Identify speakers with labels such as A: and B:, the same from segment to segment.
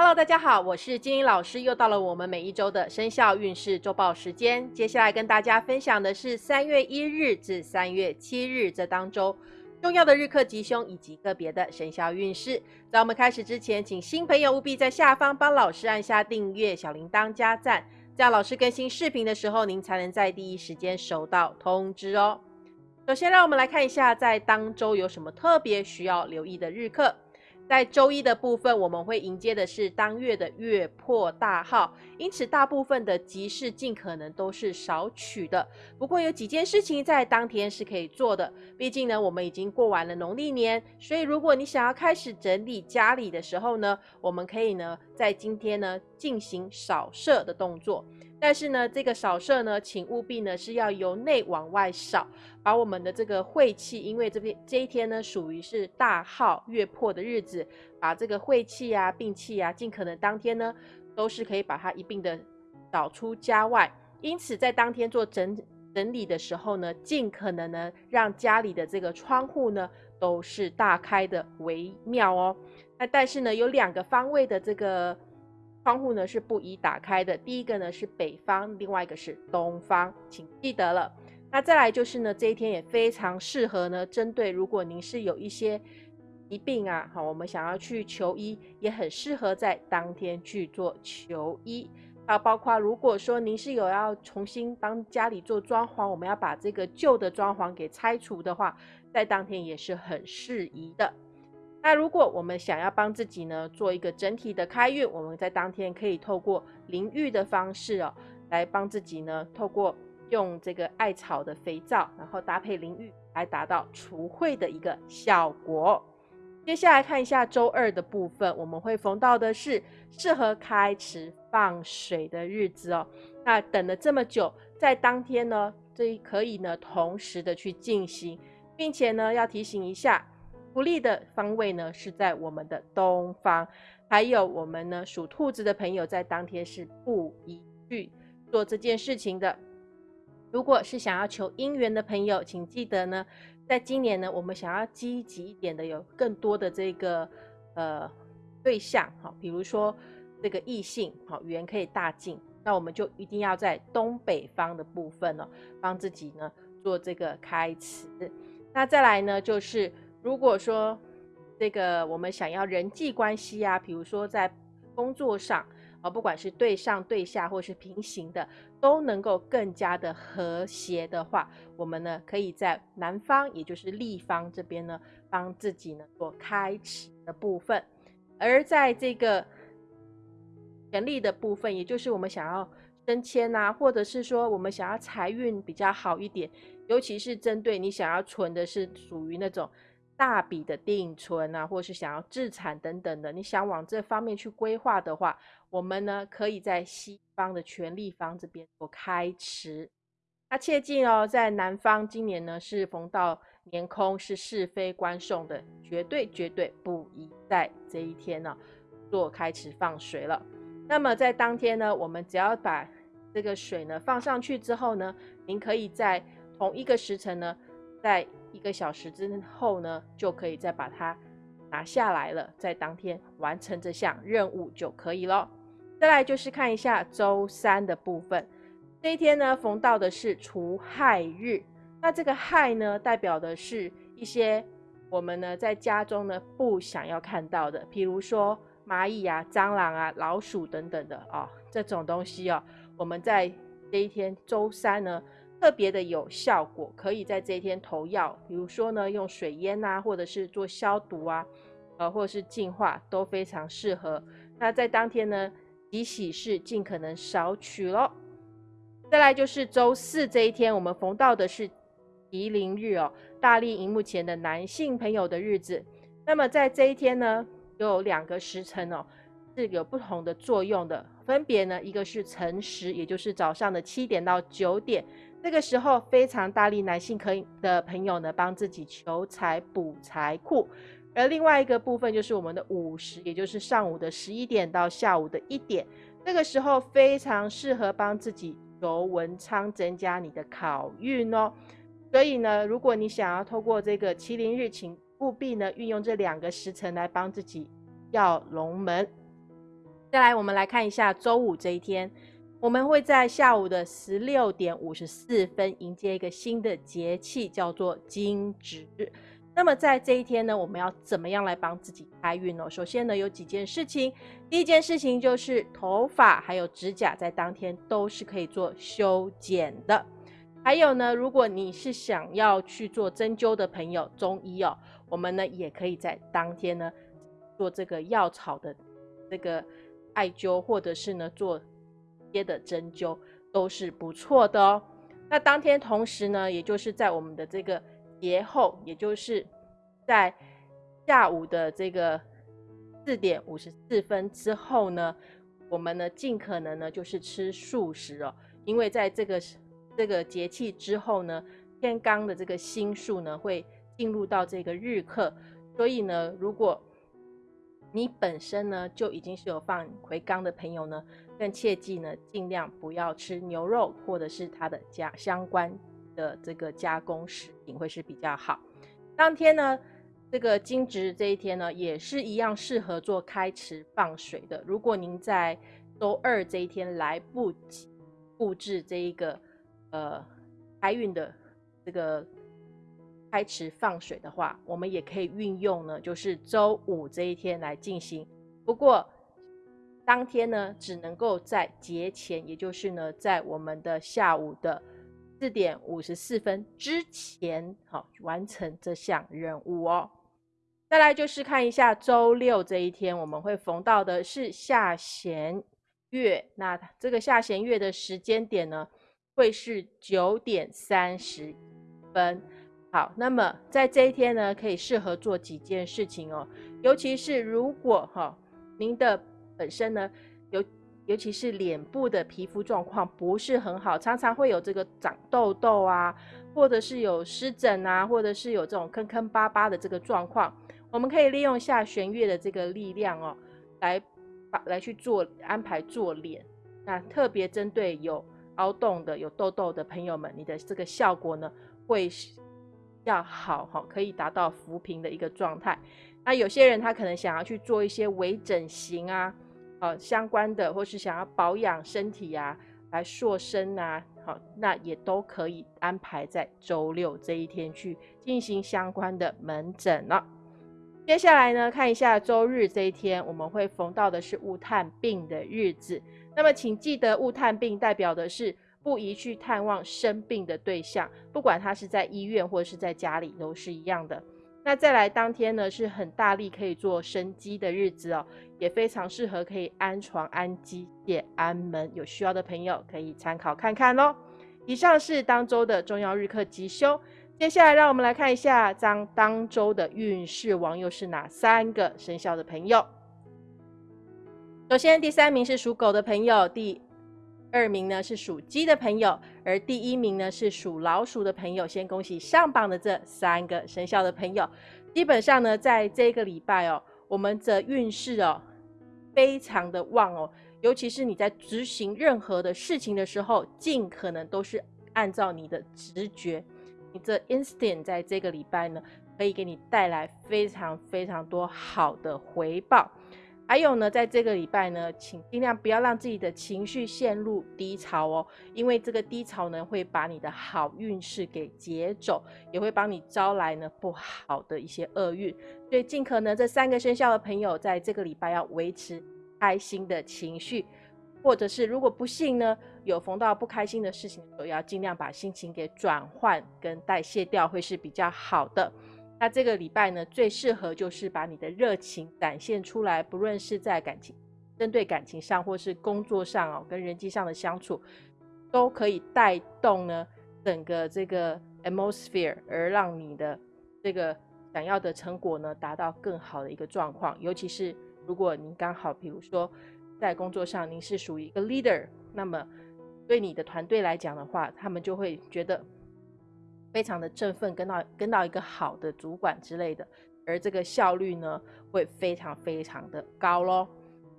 A: Hello，大家好，我是金英老师，又到了我们每一周的生肖运势周报时间。接下来跟大家分享的是三月一日至三月七日这当周重要的日课吉凶以及个别的生肖运势。在我们开始之前，请新朋友务必在下方帮老师按下订阅、小铃铛加赞，这样老师更新视频的时候，您才能在第一时间收到通知哦。首先，让我们来看一下在当周有什么特别需要留意的日课。在周一的部分，我们会迎接的是当月的月破大号，因此大部分的吉事尽可能都是少取的。不过有几件事情在当天是可以做的，毕竟呢，我们已经过完了农历年，所以如果你想要开始整理家里的时候呢，我们可以呢在今天呢进行扫射的动作。但是呢，这个扫射呢，请务必呢是要由内往外扫，把我们的这个晦气，因为这边这一天呢属于是大号月破的日子，把这个晦气啊、病气啊，尽可能当天呢都是可以把它一并的扫出家外。因此，在当天做整整理的时候呢，尽可能呢让家里的这个窗户呢都是大开的为妙哦。那但是呢，有两个方位的这个。窗户呢是不宜打开的。第一个呢是北方，另外一个是东方，请记得了。那再来就是呢，这一天也非常适合呢，针对如果您是有一些疾病啊，好，我们想要去求医，也很适合在当天去做求医。啊，包括如果说您是有要重新帮家里做装潢，我们要把这个旧的装潢给拆除的话，在当天也是很适宜的。那如果我们想要帮自己呢做一个整体的开运，我们在当天可以透过淋浴的方式哦，来帮自己呢透过用这个艾草的肥皂，然后搭配淋浴，来达到除秽的一个效果。接下来看一下周二的部分，我们会逢到的是适合开池放水的日子哦。那等了这么久，在当天呢，这可以呢同时的去进行，并且呢要提醒一下。不利的方位呢是在我们的东方，还有我们呢属兔子的朋友在当天是不宜去做这件事情的。如果是想要求姻缘的朋友，请记得呢，在今年呢，我们想要积极一点的，有更多的这个呃对象，好，比如说这个异性，好，缘可以大进，那我们就一定要在东北方的部分呢，帮自己呢做这个开始。那再来呢，就是。如果说这个我们想要人际关系啊，比如说在工作上啊，不管是对上对下或是平行的，都能够更加的和谐的话，我们呢可以在南方，也就是立方这边呢，帮自己呢做开启的部分。而在这个权力的部分，也就是我们想要升迁啊，或者是说我们想要财运比较好一点，尤其是针对你想要存的是属于那种。大笔的定存啊，或是想要自产等等的，你想往这方面去规划的话，我们呢可以在西方的权力方这边做开池。那切记哦，在南方今年呢是逢到年空，是是非官送的，绝对绝对不宜在这一天呢做开池放水了。那么在当天呢，我们只要把这个水呢放上去之后呢，您可以在同一个时辰呢，在一个小时之后呢，就可以再把它拿下来了，在当天完成这项任务就可以了。再来就是看一下周三的部分，这一天呢逢到的是除害日，那这个害呢代表的是一些我们呢在家中呢不想要看到的，譬如说蚂蚁啊、蟑螂啊、老鼠等等的啊这种东西哦，我们在这一天周三呢。特别的有效果，可以在这一天投药，比如说呢，用水淹啊，或者是做消毒啊，呃，或者是净化，都非常适合。那在当天呢，吉喜事尽可能少取咯。再来就是周四这一天，我们逢到的是吉林日哦，大力荧幕前的男性朋友的日子。那么在这一天呢，有两个时辰哦，是有不同的作用的，分别呢，一个是辰时，也就是早上的七点到九点。这个时候非常大力，男性可以的朋友呢，帮自己求财补财库。而另外一个部分就是我们的午时，也就是上午的十一点到下午的一点，这个时候非常适合帮自己求文昌，增加你的考运哦。所以呢，如果你想要透过这个麒麟日，请务必呢运用这两个时辰来帮自己要龙门。再来，我们来看一下周五这一天，我们会在下午的十六点五十四分迎接一个新的节气，叫做惊蛰。那么在这一天呢，我们要怎么样来帮自己开运呢？首先呢，有几件事情。第一件事情就是头发还有指甲在当天都是可以做修剪的。还有呢，如果你是想要去做针灸的朋友，中医哦，我们呢也可以在当天呢做这个药草的这个艾灸，或者是呢做接的针灸，都是不错的哦。那当天同时呢，也就是在我们的这个节后，也就是在下午的这个四点五十四分之后呢，我们呢尽可能呢就是吃素食哦，因为在这个。这个节气之后呢，天罡的这个星数呢会进入到这个日课，所以呢，如果你本身呢就已经是有放回罡的朋友呢，更切记呢尽量不要吃牛肉或者是它的加相关的这个加工食品会是比较好。当天呢，这个金值这一天呢也是一样适合做开池放水的。如果您在周二这一天来不及布置这一个。呃，开运的这个开池放水的话，我们也可以运用呢，就是周五这一天来进行。不过当天呢，只能够在节前，也就是呢，在我们的下午的四点五十四分之前，好完成这项任务哦。再来就是看一下周六这一天，我们会逢到的是下弦月。那这个下弦月的时间点呢？会是九点三十分。好，那么在这一天呢，可以适合做几件事情哦。尤其是如果哈，您的本身呢，尤尤其是脸部的皮肤状况不是很好，常常会有这个长痘痘啊，或者是有湿疹啊，或者是有这种坑坑巴巴的这个状况，我们可以利用下弦月的这个力量哦，来把来去做安排做脸。那特别针对有。凹洞的有痘痘的朋友们，你的这个效果呢会要好哈，可以达到扶贫的一个状态。那有些人他可能想要去做一些微整形啊，呃相关的，或是想要保养身体啊，来塑身啊，好，那也都可以安排在周六这一天去进行相关的门诊了。接下来呢，看一下周日这一天，我们会逢到的是物探病的日子。那么，请记得物探病代表的是不宜去探望生病的对象，不管他是在医院或者是在家里都是一样的。那再来当天呢，是很大力可以做生机的日子哦，也非常适合可以安床、安机械、安门。有需要的朋友可以参考看看哦。以上是当周的重要日课吉凶。接下来让我们来看一下当当周的运势王又是哪三个生肖的朋友。首先，第三名是属狗的朋友，第二名呢是属鸡的朋友，而第一名呢是属老鼠的朋友。先恭喜上榜的这三个生肖的朋友。基本上呢，在这个礼拜哦，我们的运势哦非常的旺哦，尤其是你在执行任何的事情的时候，尽可能都是按照你的直觉，你这 instinct 在这个礼拜呢，可以给你带来非常非常多好的回报。还有呢，在这个礼拜呢，请尽量不要让自己的情绪陷入低潮哦，因为这个低潮呢，会把你的好运势给劫走，也会帮你招来呢不好的一些厄运。所以，尽可能这三个生肖的朋友，在这个礼拜要维持开心的情绪，或者是如果不幸呢，有逢到不开心的事情的时候，要尽量把心情给转换跟代谢掉，会是比较好的。那这个礼拜呢，最适合就是把你的热情展现出来，不论是在感情、针对感情上，或是工作上哦，跟人际上的相处，都可以带动呢整个这个 atmosphere，而让你的这个想要的成果呢达到更好的一个状况。尤其是如果您刚好，比如说在工作上您是属于一个 leader，那么对你的团队来讲的话，他们就会觉得。非常的振奋，跟到跟到一个好的主管之类的，而这个效率呢会非常非常的高喽。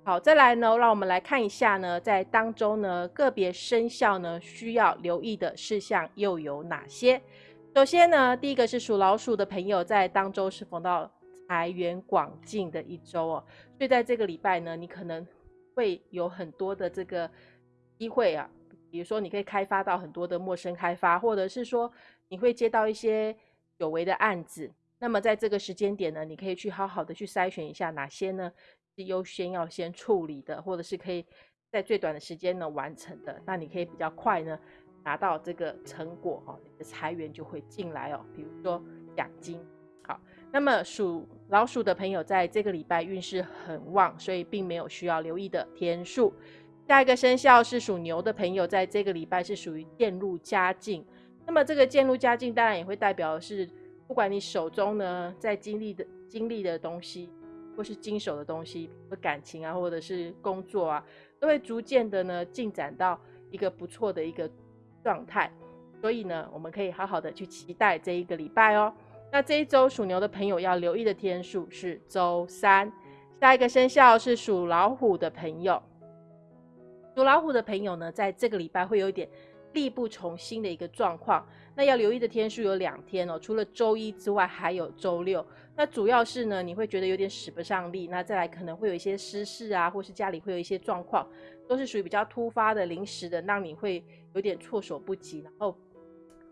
A: 好，再来呢，让我们来看一下呢，在当中呢个别生肖呢需要留意的事项又有哪些？首先呢，第一个是属老鼠的朋友，在当周是逢到财源广进的一周哦，所以在这个礼拜呢，你可能会有很多的这个机会啊，比如说你可以开发到很多的陌生开发，或者是说你会接到一些有为的案子。那么在这个时间点呢，你可以去好好的去筛选一下哪些呢是优先要先处理的，或者是可以在最短的时间呢完成的。那你可以比较快呢拿到这个成果哦，你的财源就会进来哦。比如说奖金。好，那么属老鼠的朋友在这个礼拜运势很旺，所以并没有需要留意的天数。下一个生肖是属牛的朋友，在这个礼拜是属于渐入佳境。那么这个渐入佳境，当然也会代表的是。不管你手中呢在经历的经历的东西，或是经手的东西，感情啊，或者是工作啊，都会逐渐的呢进展到一个不错的一个状态。所以呢，我们可以好好的去期待这一个礼拜哦。那这一周属牛的朋友要留意的天数是周三。下一个生肖是属老虎的朋友，属老虎的朋友呢，在这个礼拜会有一点。力不从心的一个状况，那要留意的天数有两天哦，除了周一之外，还有周六。那主要是呢，你会觉得有点使不上力，那再来可能会有一些私事啊，或是家里会有一些状况，都是属于比较突发的、临时的，让你会有点措手不及，然后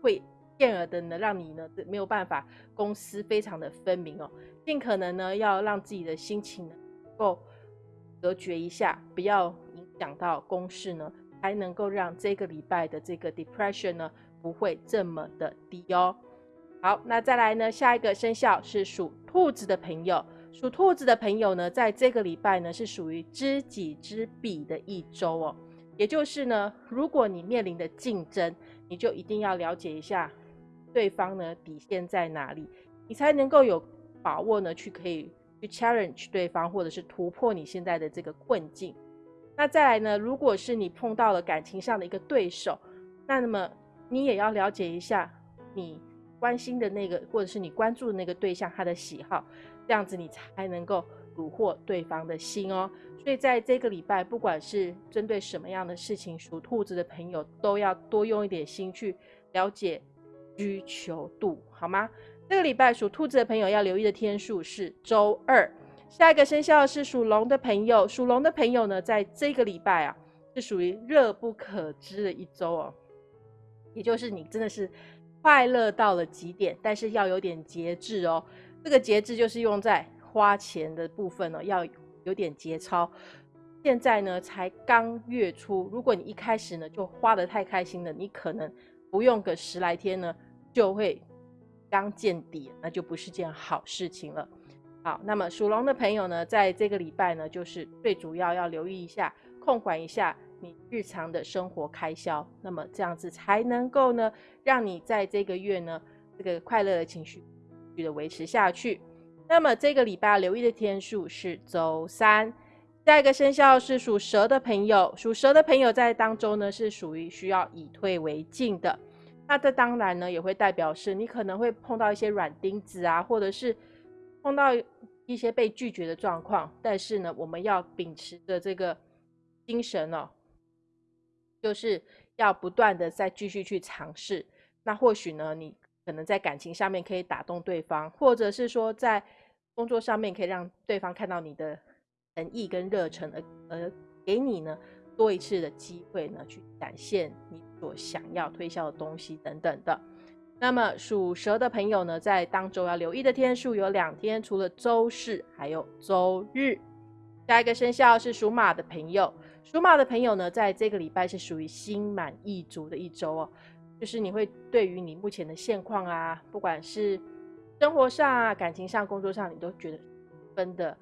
A: 会变而的呢，让你呢没有办法公私非常的分明哦。尽可能呢，要让自己的心情能够隔绝一下，不要影响到公事呢。才能够让这个礼拜的这个 depression 呢不会这么的低哦。好，那再来呢，下一个生肖是属兔子的朋友。属兔子的朋友呢，在这个礼拜呢是属于知己知彼的一周哦。也就是呢，如果你面临的竞争，你就一定要了解一下对方呢底线在哪里，你才能够有把握呢去可以去 challenge 对方，或者是突破你现在的这个困境。那再来呢？如果是你碰到了感情上的一个对手，那那么你也要了解一下你关心的那个，或者是你关注的那个对象他的喜好，这样子你才能够虏获对方的心哦。所以在这个礼拜，不管是针对什么样的事情，属兔子的朋友都要多用一点心去了解需求度，好吗？这个礼拜属兔子的朋友要留意的天数是周二。下一个生肖是属龙的朋友，属龙的朋友呢，在这个礼拜啊，是属于热不可支的一周哦，也就是你真的是快乐到了极点，但是要有点节制哦。这个节制就是用在花钱的部分哦，要有点节操。现在呢，才刚月初，如果你一开始呢就花的太开心了，你可能不用个十来天呢，就会刚见底，那就不是件好事情了。好，那么属龙的朋友呢，在这个礼拜呢，就是最主要要留意一下，控管一下你日常的生活开销，那么这样子才能够呢，让你在这个月呢，这个快乐的情绪续的维持下去。那么这个礼拜留意的天数是周三。下一个生肖是属蛇的朋友，属蛇的朋友在当中呢，是属于需要以退为进的。那这当然呢，也会代表是你可能会碰到一些软钉子啊，或者是。碰到一些被拒绝的状况，但是呢，我们要秉持着这个精神哦，就是要不断的再继续去尝试。那或许呢，你可能在感情上面可以打动对方，或者是说在工作上面可以让对方看到你的诚意跟热忱，而而给你呢多一次的机会呢，去展现你所想要推销的东西等等的。那么属蛇的朋友呢，在当周要留意的天数有两天，除了周四，还有周日。下一个生肖是属马的朋友，属马的朋友呢，在这个礼拜是属于心满意足的一周哦，就是你会对于你目前的现况啊，不管是生活上啊、感情上、工作上，你都觉得分的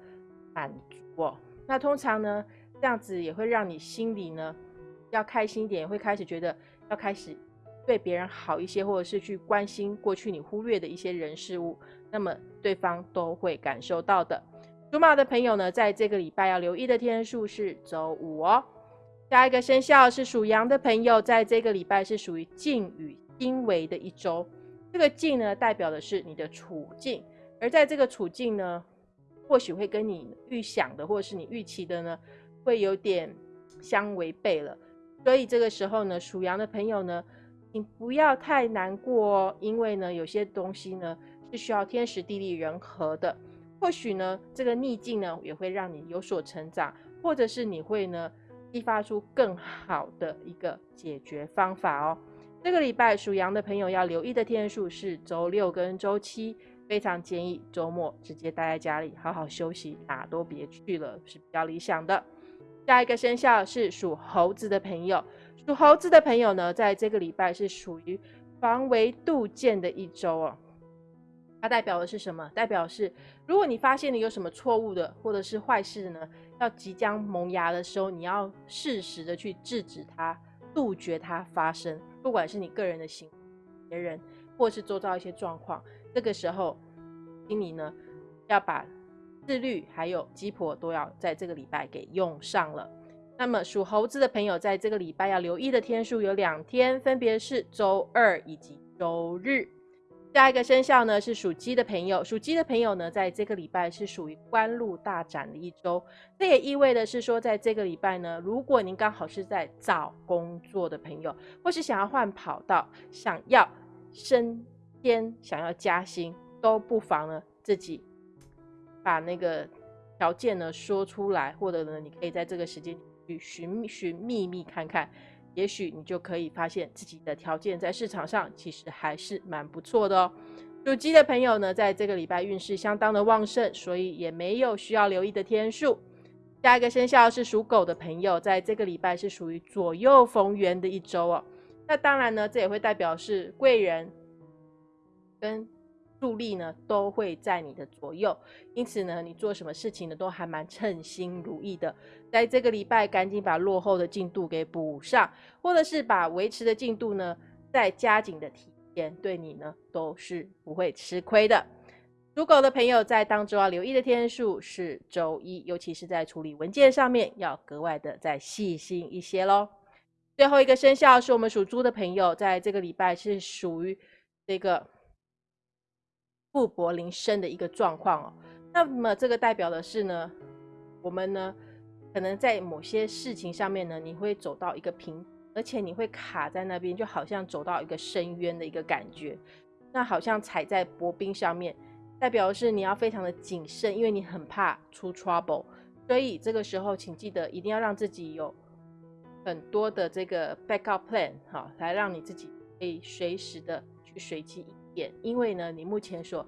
A: 满足哦。那通常呢，这样子也会让你心里呢要开心一点，会开始觉得要开始。对别人好一些，或者是去关心过去你忽略的一些人事物，那么对方都会感受到的。属马的朋友呢，在这个礼拜要留意的天数是周五哦。下一个生肖是属羊的朋友，在这个礼拜是属于静与心为的一周。这个静呢，代表的是你的处境，而在这个处境呢，或许会跟你预想的，或者是你预期的呢，会有点相违背了。所以这个时候呢，属羊的朋友呢。你不要太难过哦，因为呢，有些东西呢是需要天时地利人和的。或许呢，这个逆境呢也会让你有所成长，或者是你会呢激发出更好的一个解决方法哦。这个礼拜属羊的朋友要留意的天数是周六跟周七，非常建议周末直接待在家里好好休息，哪都别去了是比较理想的。下一个生肖是属猴子的朋友，属猴子的朋友呢，在这个礼拜是属于防微杜渐的一周哦。它代表的是什么？代表是如果你发现你有什么错误的或者是坏事呢，要即将萌芽的时候，你要适时的去制止它。杜绝它发生，不管是你个人的行别人，或是周遭一些状况，这个时候，请你呢要把自律还有鸡婆都要在这个礼拜给用上了。那么属猴子的朋友，在这个礼拜要留意的天数有两天，分别是周二以及周日。下一个生肖呢是属鸡的朋友，属鸡的朋友呢，在这个礼拜是属于官路大展的一周。这也意味的是说，在这个礼拜呢，如果您刚好是在找工作的朋友，或是想要换跑道、想要升迁、想要加薪，都不妨呢自己把那个条件呢说出来，或者呢，你可以在这个时间去寻寻觅觅看看。也许你就可以发现自己的条件在市场上其实还是蛮不错的哦。属鸡的朋友呢，在这个礼拜运势相当的旺盛，所以也没有需要留意的天数。下一个生肖是属狗的朋友，在这个礼拜是属于左右逢源的一周哦。那当然呢，这也会代表是贵人跟。助力呢都会在你的左右，因此呢，你做什么事情呢都还蛮称心如意的。在这个礼拜，赶紧把落后的进度给补上，或者是把维持的进度呢再加紧的提前，对你呢都是不会吃亏的。属狗的朋友在当周要留意的天数是周一，尤其是在处理文件上面要格外的再细心一些喽。最后一个生肖是我们属猪的朋友，在这个礼拜是属于这个。富薄临身的一个状况哦，那么这个代表的是呢，我们呢可能在某些事情上面呢，你会走到一个平，而且你会卡在那边，就好像走到一个深渊的一个感觉，那好像踩在薄冰上面，代表的是你要非常的谨慎，因为你很怕出 trouble，所以这个时候请记得一定要让自己有很多的这个 backup plan 哈，来让你自己可以随时的去随机应。因为呢，你目前所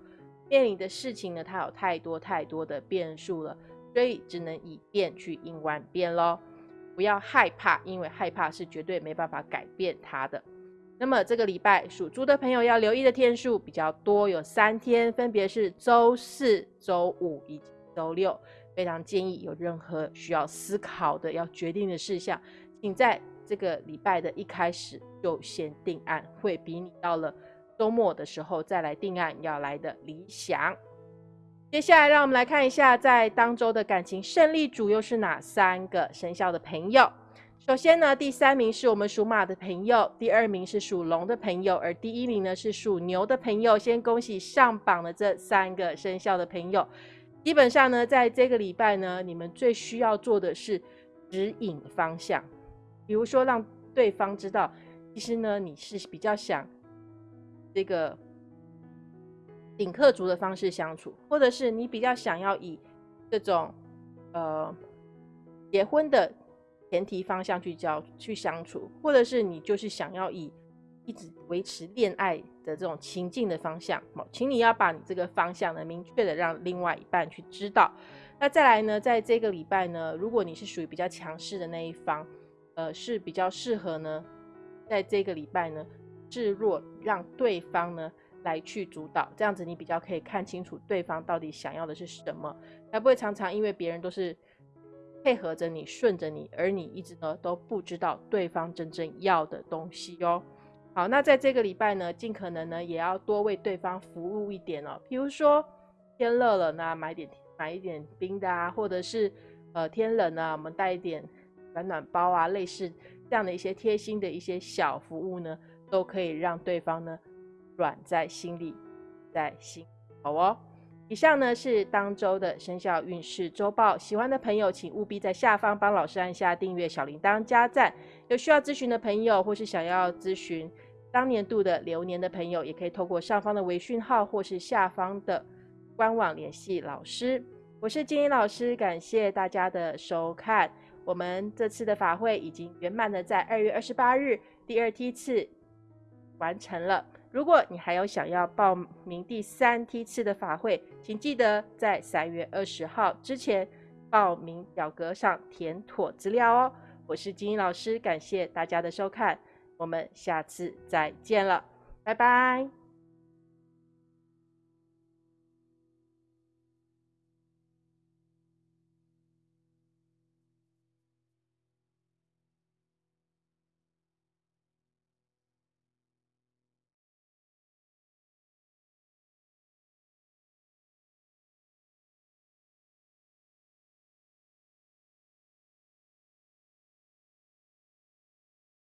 A: 面临的事情呢，它有太多太多的变数了，所以只能以变去应万变喽。不要害怕，因为害怕是绝对没办法改变它的。那么这个礼拜属猪的朋友要留意的天数比较多，有三天，分别是周四周五以及周六。非常建议有任何需要思考的、要决定的事项，请在这个礼拜的一开始就先定案，会比你到了。周末的时候再来定案要来的理想。接下来让我们来看一下，在当周的感情胜利组又是哪三个生肖的朋友。首先呢，第三名是我们属马的朋友，第二名是属龙的朋友，而第一名呢是属牛的朋友。先恭喜上榜的这三个生肖的朋友。基本上呢，在这个礼拜呢，你们最需要做的是指引方向，比如说让对方知道，其实呢你是比较想。这个顶客族的方式相处，或者是你比较想要以这种呃结婚的前提方向去交去相处，或者是你就是想要以一直维持恋爱的这种情境的方向，请你要把你这个方向呢明确的让另外一半去知道。那再来呢，在这个礼拜呢，如果你是属于比较强势的那一方，呃，是比较适合呢，在这个礼拜呢。置若，让对方呢来去主导，这样子你比较可以看清楚对方到底想要的是什么，才不会常常因为别人都是配合着你、顺着你，而你一直呢都不知道对方真正要的东西哦。好，那在这个礼拜呢，尽可能呢也要多为对方服务一点哦。比如说天热了呢，买点买一点冰的啊，或者是呃天冷呢，我们带一点暖暖包啊，类似这样的一些贴心的一些小服务呢。都可以让对方呢软在心里，在心好哦。以上呢是当周的生肖运势周报，喜欢的朋友请务必在下方帮老师按下订阅、小铃铛、加赞。有需要咨询的朋友，或是想要咨询当年度的流年的朋友，也可以透过上方的微讯号或是下方的官网联系老师。我是金英老师，感谢大家的收看。我们这次的法会已经圆满的在二月二十八日第二梯次完成了。如果你还有想要报名第三梯次的法会，请记得在三月二十号之前报名表格上填妥资料哦。我是金英老师，感谢大家的收看，我们下次再见了，拜拜。